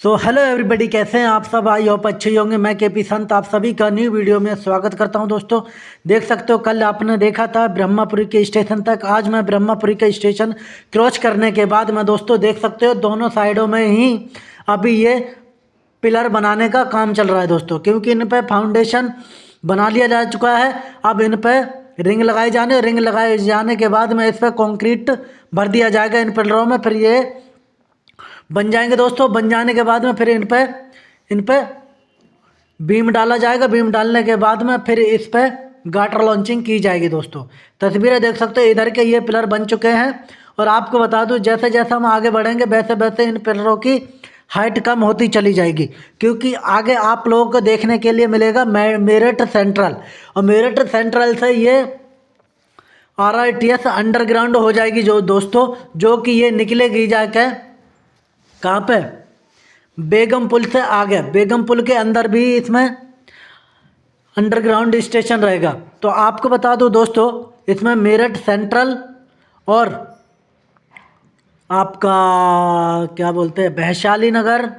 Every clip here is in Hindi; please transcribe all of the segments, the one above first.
सो हेलो एवरीबॉडी कैसे हैं आप सब? आई होप अच्छे होंगे। मैं के पी संत, आप सभी का न्यू वीडियो में स्वागत करता हूँ दोस्तों। देख सकते हो, कल आपने देखा था ब्रह्मापुरी के स्टेशन तक। आज मैं ब्रह्मापुरी के स्टेशन क्रॉस करने के बाद मैं दोस्तों देख सकते हो, दोनों साइडों में ही अभी ये पिलर बनाने का काम चल रहा है दोस्तों। क्योंकि इन पर फाउंडेशन बना लिया जा चुका है। अब इन पर रिंग लगाए जाने रिंग लगाए जाने के बाद में इस पर कॉन्क्रीट भर दिया जाएगा इन पिलरों में। फिर ये बन जाएँगे दोस्तों, बन जाने के बाद में फिर इन पर इन पर बीम डाला जाएगा। बीम डालने के बाद में फिर इस पर गाटर लॉन्चिंग की जाएगी दोस्तों। तस्वीरें देख सकते हो, इधर के ये पिलर बन चुके हैं। और आपको बता दूँ, जैसे जैसे हम आगे बढ़ेंगे, वैसे वैसे इन पिलरों की हाइट कम होती चली जाएगी। क्योंकि आगे आप लोगों को देखने के लिए मिलेगा मेरठ सेंट्रल और मेरठ सेंट्रल से ये R I T S underground हो जाएगी जो दोस्तों, जो कि ये निकलेगी जाके कहाँ पे? बेगम पुल से आगे। बेगम पुल के अंदर भी इसमें अंडरग्राउंड स्टेशन रहेगा। तो आपको बता दूँ दोस्तों, इसमें मेरठ सेंट्रल और आपका क्या बोलते हैं, वैशाली नगर,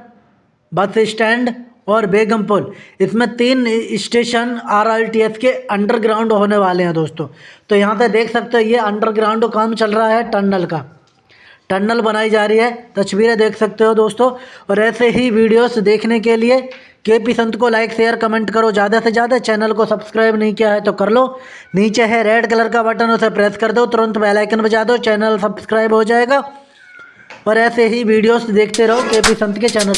बस स्टैंड और बेगम पुल। इसमें तीन station R R T S के अंडरग्राउंड होने वाले हैं दोस्तों। तो यहाँ पे देख सकते हो, ये अंडरग्राउंड काम चल रहा है टनल का। टनल बनाई जा रही है। तस्वीरें देख सकते हो दोस्तों। और ऐसे ही वीडियोस देखने के लिए के पी संत को लाइक शेयर कमेंट करो। ज़्यादा से ज़्यादा चैनल को सब्सक्राइब नहीं किया है तो कर लो। नीचे है रेड कलर का बटन उसे प्रेस कर दो। तुरंत बेलाइकन बजा दो। चैनल सब्सक्राइब हो जाएगा। और ऐसे ही वीडियोज़ देखते रहो के पी संत के चैनल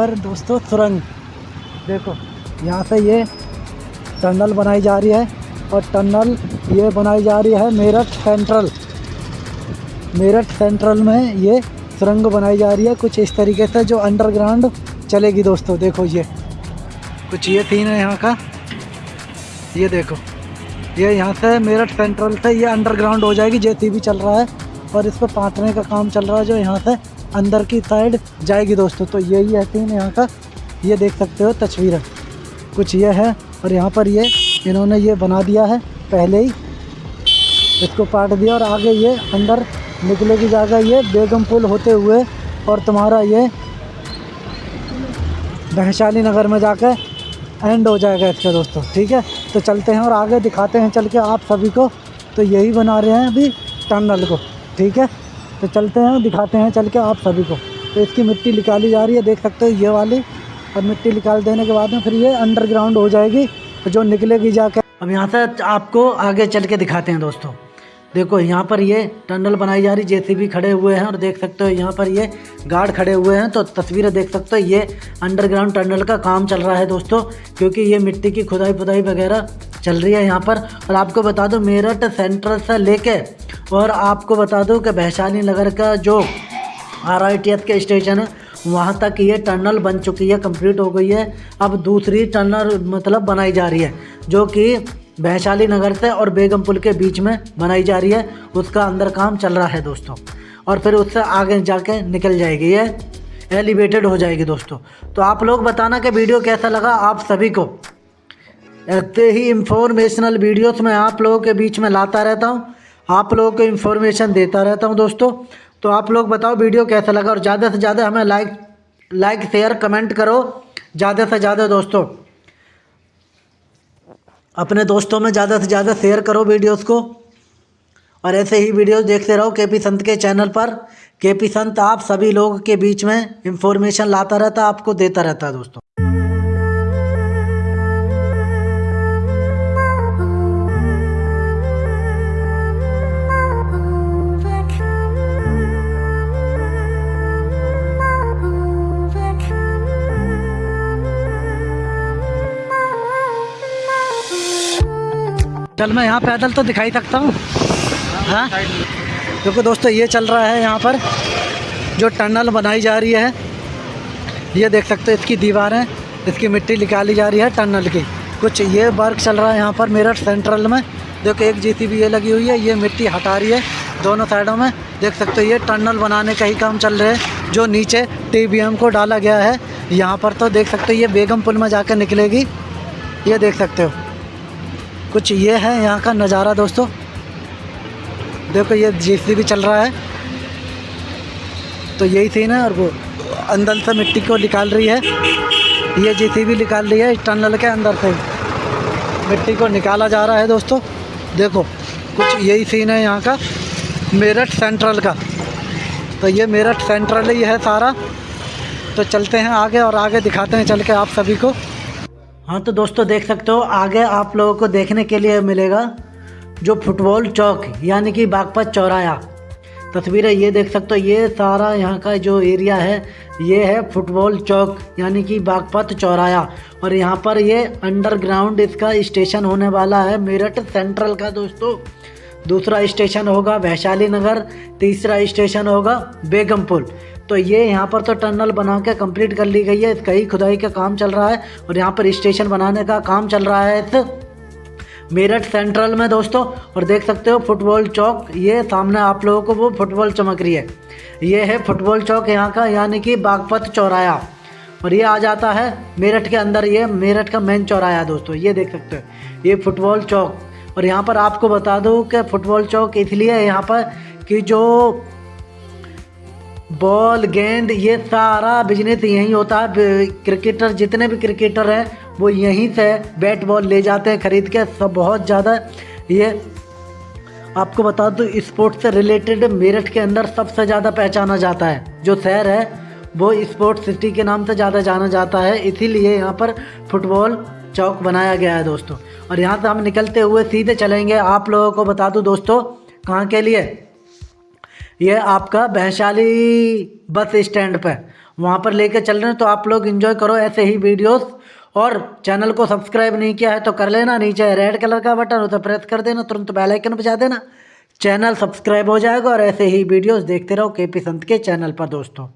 पर दोस्तों सुरंग। देखो, यहाँ से ये टनल बनाई जा रही है और टनल ये बनाई जा रही है मेरठ सेंट्रल मेरठ सेंट्रल में ये सुरंग बनाई जा रही है। कुछ इस तरीके से जो अंडरग्राउंड चलेगी दोस्तों, देखो ये। कुछ ये सीन है यहाँ का। ये देखो, ये यहाँ से मेरठ सेंट्रल से ये अंडरग्राउंड हो जाएगी जे चल रहा है और इस पर पाटने का काम चल रहा है जो यहाँ से अंदर की साइड जाएगी दोस्तों। तो यही है सीन यहाँ का। ये देख सकते हो तस्वीर। कुछ ये है और यहाँ पर ये इन्होंने ये बना दिया है पहले ही। इसको काट दिया और आगे ये अंदर निकले की जगह ये बेगम पुल होते हुए और तुम्हारा ये वैशाली नगर में जाकर एंड हो जाएगा इसका दोस्तों, ठीक है? तो चलते हैं और आगे दिखाते हैं, चल के आप सभी को। तो यही बना रहे हैं अभी टनल को, ठीक है? तो चलते हैं, दिखाते हैं चल के आप सभी को। तो इसकी मिट्टी निकाली जा रही है, देख सकते हो ये वाली। और मिट्टी निकाल देने के बाद में फिर ये अंडरग्राउंड हो जाएगी, जो निकलेगी जाकर अब यहाँ से आपको आगे चल के दिखाते हैं दोस्तों। देखो यहाँ पर ये टनल बनाई जा रही, जेसीबी खड़े हुए हैं और देख सकते हो यहाँ पर ये गार्ड खड़े हुए हैं। तो तस्वीरें देख सकते हो, ये अंडरग्राउंड टनल का काम चल रहा है दोस्तों, क्योंकि ये मिट्टी की खुदाई पुदाई वगैरह चल रही है यहाँ पर। और आपको बता दो, मेरठ सेंट्रल से लेके और आपको बता दूँ कि वैशाली नगर का जो आर आई टी के स्टेशन है, वहाँ तक ये टनल बन चुकी है, कंप्लीट हो गई है। अब दूसरी टनल मतलब बनाई जा रही है, जो कि वैशाली नगर से और बेगम पुल के बीच में बनाई जा रही है। उसका अंदर काम चल रहा है दोस्तों, और फिर उससे आगे जाके निकल जाएगी ये, एलिवेटेड हो जाएगी दोस्तों। तो आप लोग बताना कि वीडियो कैसा लगा आप सभी को। ऐसे ही इंफॉर्मेशनल वीडियोस मैं आप लोगों के बीच में लाता रहता हूँ। आप लोगों को इन्फॉर्मेशन देता रहता हूँ दोस्तों। तो आप लोग बताओ वीडियो कैसा लगा और ज़्यादा से ज़्यादा हमें लाइक लाइक शेयर कमेंट करो। ज़्यादा से ज़्यादा दोस्तों। अपने दोस्तों में ज़्यादा से ज़्यादा शेयर करो वीडियोस को। और ऐसे ही वीडियोस देखते रहो के पी संत के चैनल पर। के पी संत आप सभी लोगों के बीच में इंफॉर्मेशन लाता रहता, आपको देता रहता दोस्तों। चल मैं यहाँ पैदल तो दिखाई सकता हूँ। हाँ? क्योंकि दोस्तों ये चल रहा है यहाँ पर, जो टनल बनाई जा रही है, ये देख सकते हो, इसकी दीवारें इसकी मिट्टी निकाली जा रही है टनल की। कुछ ये वर्क चल रहा है यहाँ पर मेरठ सेंट्रल में। देखो, एक जी ये लगी हुई है, ये मिट्टी हटा रही है दोनों साइडों में। देख सकते हो, ये टनल बनाने का ही काम चल रहा है, जो नीचे टीबीएम को डाला गया है। यहाँ पर तो देख सकते हो, ये बेगम पुल में जाकर निकलेगी। ये देख सकते हो। कुछ ये है यहाँ का नज़ारा दोस्तों। देखो ये जी भी चल रहा है। तो यही सीन है और वो अंदर से मिट्टी को निकाल रही है। ये जी भी निकाल रही है टनल के अंदर से। मिट्टी को निकाला जा रहा है दोस्तों। देखो, कुछ यही सीन है यहाँ का। मेरठ सेंट्रल का। तो ये मेरठ सेंट्रल ही है सारा। तो चलते हैं आगे और आगे दिखाते हैं चल के आप सभी को। हाँ तो दोस्तों देख सकते हो, आगे आप लोगों को देखने के लिए मिलेगा जो फुटबॉल चौक, यानी कि बागपत चौराया। तस्वीरें ये देख सकते हो, ये सारा यहाँ का जो एरिया है, ये है फुटबॉल चौक, यानी कि बागपत चौराया। और यहाँ पर ये अंडरग्राउंड इसका स्टेशन होने वाला है, मेरठ सेंट्रल का दोस्तों। दूसरा स्टेशन होगा वैशाली नगर, तीसरा स्टेशन होगा बेगमपुर। तो ये यहाँ पर तो टनल बना के कंप्लीट कर ली गई है इसका ही खुदाई का काम चल रहा है और यहाँ पर स्टेशन बनाने का काम चल रहा है इस मेरठ सेंट्रल में दोस्तों। और देख सकते हो फुटबॉल चौक, ये सामने आप लोगों को वो फुटबॉल चमक रही है। ये है फुटबॉल चौक यहाँ का, यानी कि बागपत चौराया। और ये आ जाता है मेरठ के अंदर, ये मेरठ का मेन चौराया दोस्तों, ये देख सकते हो। ये फुटबॉल चौक। और यहाँ पर आपको बता दूँ कि फुटबॉल चौक इसलिए है यहाँ पर कि जो बॉल, गेंद, ये सारा बिज़नेस यहीं होता है। क्रिकेटर जितने भी क्रिकेटर हैं, वो यहीं से बैट बॉल ले जाते हैं, ख़रीद के। सब बहुत ज़्यादा ये आपको बता दूँ स्पोर्ट्स से रिलेटेड मेरठ के अंदर सबसे ज़्यादा पहचाना जाता है। जो शहर है, वो स्पोर्ट्स सिटी के नाम से ज़्यादा जाना जाता है। इसीलिए यहाँ पर फुटबॉल चौक बनाया गया है दोस्तों। और यहाँ से हम निकलते हुए सीधे चलेंगे। आप लोगों को बता दूँ दोस्तों, कहाँ के लिए? ये आपका वैशाली बस स्टैंड पर वहाँ पर लेकर चल रहे हैं तो आप लोग इन्जॉय करो ऐसे ही वीडियोस और चैनल को सब्सक्राइब नहीं किया है तो कर लेना नीचे रेड कलर का बटन हो तो प्रेस कर देना, तुरंत बेल आइकन बजा देना। चैनल सब्सक्राइब हो जाएगा और ऐसे ही वीडियोस देखते रहो के पी संत के चैनल पर दोस्तों।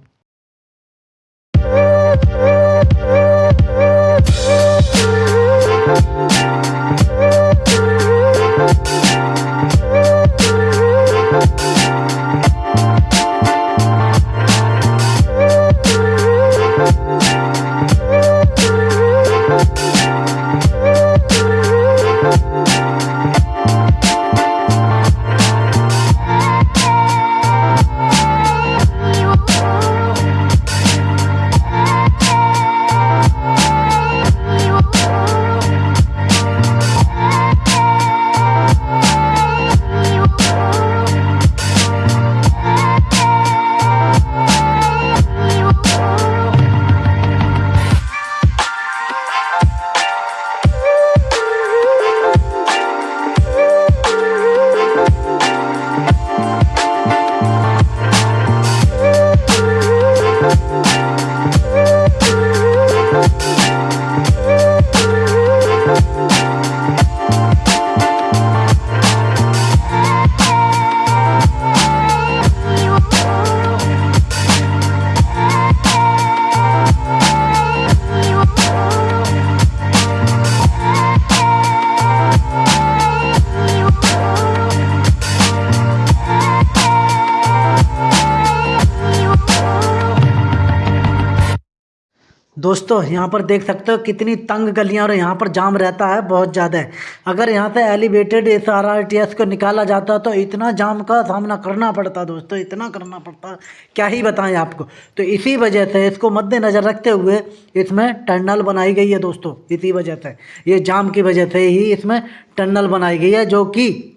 दोस्तों, यहाँ पर देख सकते हो कितनी तंग गलियाँ और यहाँ पर जाम रहता है, बहुत ज़्यादा अगर यहाँ से elevated S R R T S को निकाला जाता तो इतना जाम का सामना करना पड़ता दोस्तों, इतना करना पड़ता। क्या ही बताएँ आपको। तो इसी वजह से इसको मद्देनज़र रखते हुए इसमें टनल बनाई गई है दोस्तों, इसी वजह से। ये जाम की वजह से ही इसमें टनल बनाई गई है, जो कि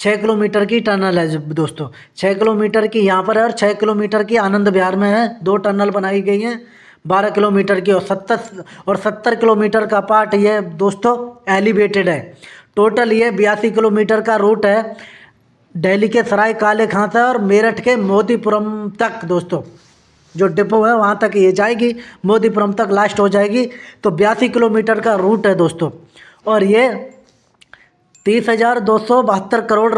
छः किलोमीटर की टनल है दोस्तों। छः किलोमीटर की यहाँ पर है और छः किलोमीटर की आनंद बिहार में है। दो टनल बनाई गई हैं। बारह किलोमीटर की और सत्तर और सत्तर किलोमीटर का पार्ट ये दोस्तों एलिवेटेड है। टोटल ये बयासी किलोमीटर का रूट है। दिल्ली के सराय काले खां से और मेरठ के मोदीपुरम तक दोस्तों। जो डिपो है वहाँ तक ये जाएगी मोदीपुरम तक लास्ट हो जाएगी। तो बयासी किलोमीटर का रूट है दोस्तों। और ये तीस हज़ार दो सौ बहत्तर करोड़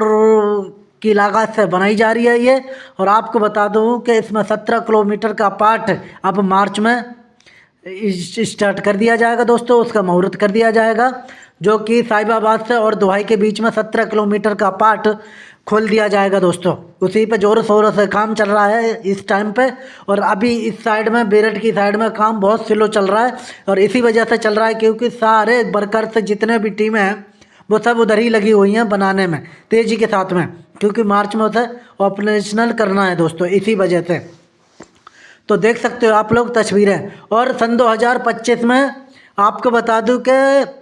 की लागत से बनाई जा रही है ये। और आपको बता दूँ कि इसमें सत्रह किलोमीटर का पार्ट अब मार्च में स्टार्ट कर दिया जाएगा दोस्तों, उसका मुहूर्त कर दिया जाएगा, जो कि साहिबाबाद से और दुहाई के बीच में सत्रह किलोमीटर का पार्ट खोल दिया जाएगा दोस्तों। उसी पे जोरों शोरों से काम चल रहा है इस टाइम पे, और अभी इस साइड में बेरठ की साइड में काम बहुत स्लो चल रहा है, और इसी वजह से चल रहा है क्योंकि सारे वर्कर्स जितने भी टीमें हैं वो सब उधर ही लगी हुई हैं बनाने में, तेज़ी के साथ में, क्योंकि मार्च में उसे ऑपरेशनल करना है दोस्तों, इसी वजह से। तो देख सकते हो आप लोग तस्वीरें, और सन 2025 में आपको बता दूँ कि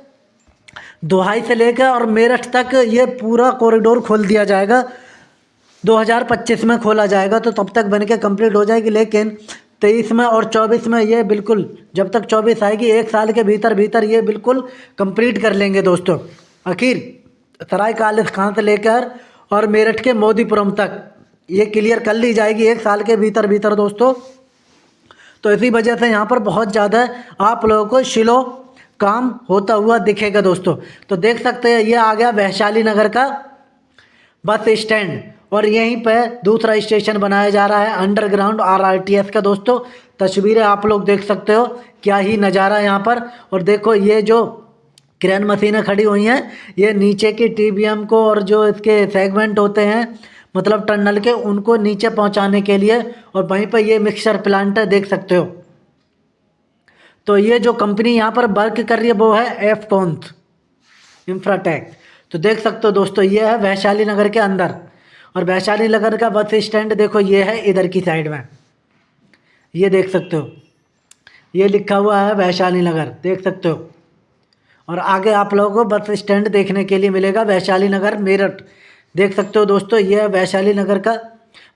दोहाई से लेकर और मेरठ तक ये पूरा कॉरिडोर खोल दिया जाएगा। 2025 में खोला जाएगा तो तब तक बन के कंप्लीट हो जाएगी, लेकिन तेईस में और चौबीस में ये बिल्कुल, जब तक चौबीस आएगी, एक साल के भीतर भीतर ये बिल्कुल कंप्लीट कर लेंगे दोस्तों। आखिर सराय कालिस खान से लेकर और मेरठ के मोदीपुरम तक? ये क्लियर कर ली जाएगी एक साल के भीतर भीतर, दोस्तों। तो इसी वजह से यहाँ पर बहुत ज़्यादा आप लोगों को शिलो काम होता हुआ दिखेगा, दोस्तों। तो देख सकते हैं, ये आ गया वैशाली नगर का बस स्टैंड और यहीं पर दूसरा स्टेशन बनाया जा रहा है अंडरग्राउंड आरआरटीएस का, दोस्तों। तस्वीरें आप लोग देख सकते हो, क्या ही नज़ारा यहाँ पर। और देखो, ये जो क्रेन मशीनें खड़ी हुई हैं। ये नीचे की टीबीएम को और जो इसके सेगमेंट होते हैं मतलब टनल के, उनको नीचे पहुँचाने के लिए और वहीं पर ये मिक्सर प्लांट है देख सकते हो। तो ये जो कंपनी यहाँ पर वर्क कर रही है, वो है एफ़ कॉन्स इंफ्राटेक तो देख सकते हो दोस्तों, ये है वैशाली नगर के अंदर। और वैशाली नगर का बस स्टैंड देखो, ये है इधर की साइड में। ये देख सकते हो। ये लिखा हुआ है वैशाली नगर, देख सकते हो। और आगे आप लोगों को बस स्टैंड देखने के लिए मिलेगा वैशाली नगर मेरठ। देख सकते हो दोस्तों, ये है वैशाली नगर का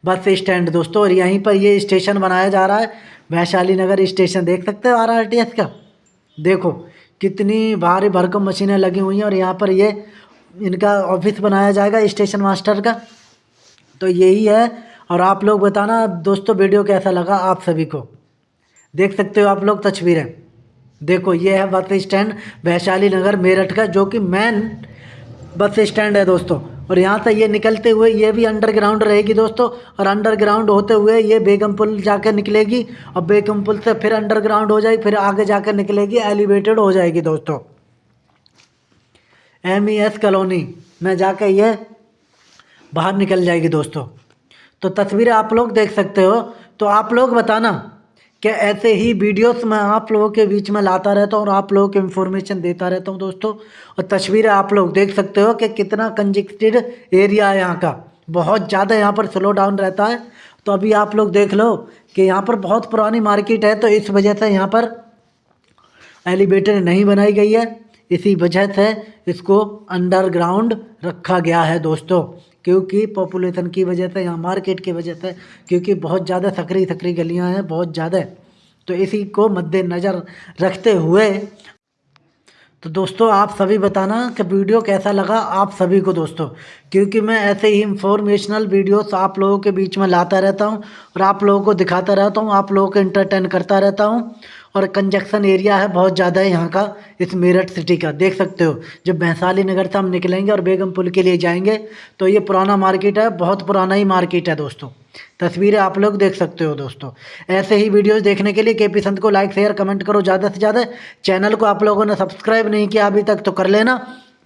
बस स्टैंड दोस्तों, और यहीं पर ये स्टेशन बनाया जा रहा है। वैशाली नगर स्टेशन देख सकते हो आर आर का? देखो, कितनी भारी भरकम मशीनें लगी हुई हैं, और यहाँ पर ये इनका ऑफ़िस बनाया जाएगा स्टेशन मास्टर का। तो यही है, और आप लोग बताना दोस्तों, वीडियो कैसा लगा आप सभी को। देख सकते हो आप लोग तस्वीरें। देखो, ये है बस स्टैंड वैशाली नगर मेरठ का, जो कि मेन बस स्टैंड है दोस्तों। और यहाँ से ये निकलते हुए ये भी अंडरग्राउंड रहेगी दोस्तों। और अंडरग्राउंड होते हुए ये बेगम पुल जाकर निकलेगी और बेगम पुल से फिर अंडरग्राउंड हो जाएगी, फिर आगे जाकर निकलेगी एलिवेटेड हो जाएगी दोस्तों। एम ई एस कॉलोनी, में जाकर ये बाहर निकल जाएगी दोस्तों। तो तस्वीरें आप लोग देख सकते हो। तो आप लोग बताना कि ऐसे ही वीडियोस मैं आप लोगों के बीच में लाता रहता हूँ और आप लोगों को इन्फॉर्मेशन देता रहता हूँ दोस्तों। और तस्वीरें आप लोग देख सकते हो कि कितना कंजेक्टेड एरिया है यहाँ का। बहुत ज़्यादा यहाँ पर स्लो डाउन रहता है। तो अभी आप लोग देख लो कि यहाँ पर बहुत पुरानी मार्केट है तो इस वजह से यहाँ पर एलिवेटर नहीं बनाई गई है। इसी वजह से इसको अंडरग्राउंड रखा गया है दोस्तों। क्योंकि पॉपुलेशन की वजह से यहाँ मार्केट की वजह से क्योंकि बहुत ज़्यादा सकरी सकरी गलियाँ हैं, बहुत ज़्यादा। तो इसी को मद्देनज़र रखते हुए तो दोस्तों आप सभी बताना कि वीडियो कैसा लगा आप सभी को दोस्तों। क्योंकि मैं ऐसे ही इंफॉर्मेशनल वीडियोस आप लोगों के बीच में लाता रहता हूँ और आप लोगों को दिखाता रहता हूँ, आप लोगों को इंटरटेन करता रहता हूँ। और कंजक्शन एरिया है बहुत ज़्यादा है यहाँ का, इस मेरठ सिटी का। देख सकते हो, जब वैशाली नगर से हम निकलेंगे और बेगम पुल के लिए जाएँगे तो ये पुराना मार्केट है, बहुत पुराना ही मार्केट है दोस्तों। तस्वीरें आप लोग देख सकते हो दोस्तों। ऐसे ही वीडियोस देखने के लिए के पी संत को लाइक शेयर कमेंट करो ज़्यादा से ज़्यादा। चैनल को आप लोगों ने सब्सक्राइब नहीं किया अभी तक तो कर लेना।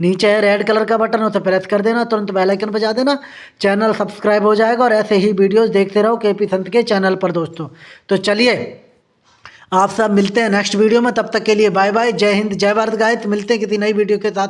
नीचे है रेड कलर का बटन उसे प्रेस कर देना, तुरंत बेल आइकन बजा देना। चैनल सब्सक्राइब हो जाएगा और ऐसे ही वीडियोस देखते रहो के पी संत के चैनल पर दोस्तों। तो चलिए आप सब मिलते हैं नेक्स्ट वीडियो में, तब तक के लिए बाय बाय जय हिंद, जय भारत गायत मिलते हैं किसी नई वीडियो के साथ।